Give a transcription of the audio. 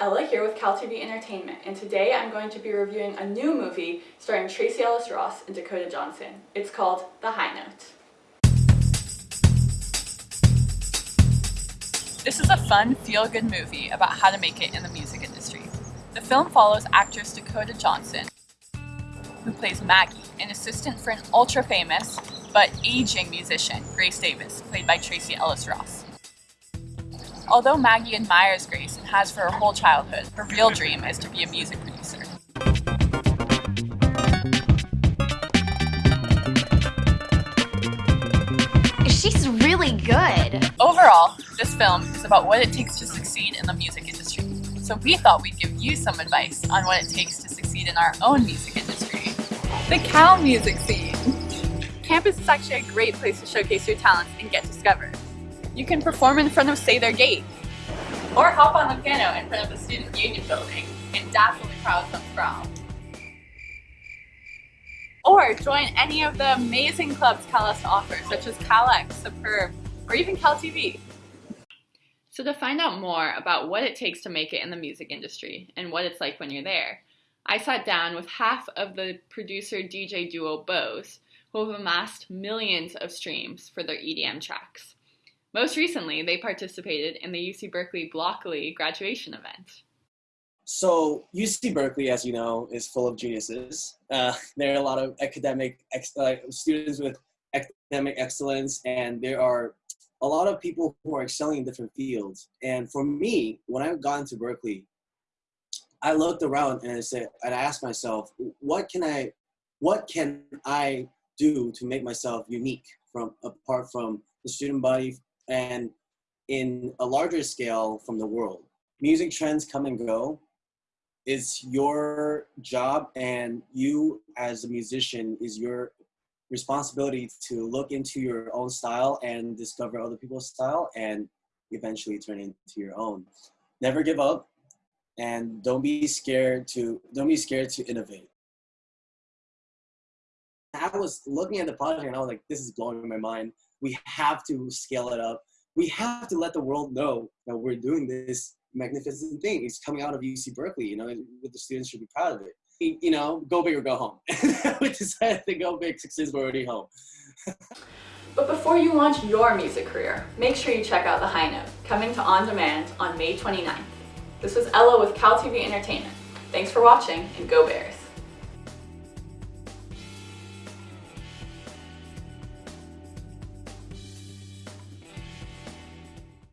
Ella here with CalTV Entertainment, and today I'm going to be reviewing a new movie starring Tracee Ellis Ross and Dakota Johnson. It's called The High Note. This is a fun, feel-good movie about how to make it in the music industry. The film follows actress Dakota Johnson, who plays Maggie, an assistant for an ultra-famous but aging musician, Grace Davis, played by Tracee Ellis Ross. Although Maggie admires Grace and has for her whole childhood, her real dream is to be a music producer. She's really good. Overall, this film is about what it takes to succeed in the music industry. So we thought we'd give you some advice on what it takes to succeed in our own music industry. The Cal music scene. Campus is actually a great place to showcase your talents and get discovered. You can perform in front of Sather Gate, or hop on the piano in front of the Student Union building and dazzle the crowd some prom. Or join any of the amazing clubs Cal has to offer, such as CalX, Superb, or even CalTV. So to find out more about what it takes to make it in the music industry and what it's like when you're there, I sat down with half of the producer DJ duo Bose, who have amassed millions of streams for their EDM tracks. Most recently, they participated in the UC Berkeley Blockeley graduation event. So UC Berkeley, as you know, is full of geniuses. Uh, there are a lot of academic uh, students with academic excellence, and there are a lot of people who are excelling in different fields. And for me, when I got into Berkeley, I looked around and I said, and I asked myself, what can I, what can I do to make myself unique from apart from the student body, and in a larger scale from the world. Music trends come and go. It's your job and you as a musician is your responsibility to look into your own style and discover other people's style and eventually turn into your own. Never give up and don't be scared to don't be scared to innovate. I was looking at the project and I was like, this is blowing my mind we have to scale it up. We have to let the world know that we're doing this magnificent thing. It's coming out of UC Berkeley, you know, the students should be proud of it. You know, go big or go home. we decided to go big since we're already home. but before you launch your music career, make sure you check out The High Note, coming to On Demand on May 29th. This was Ella with CalTV Entertainment. Thanks for watching, and go Bears!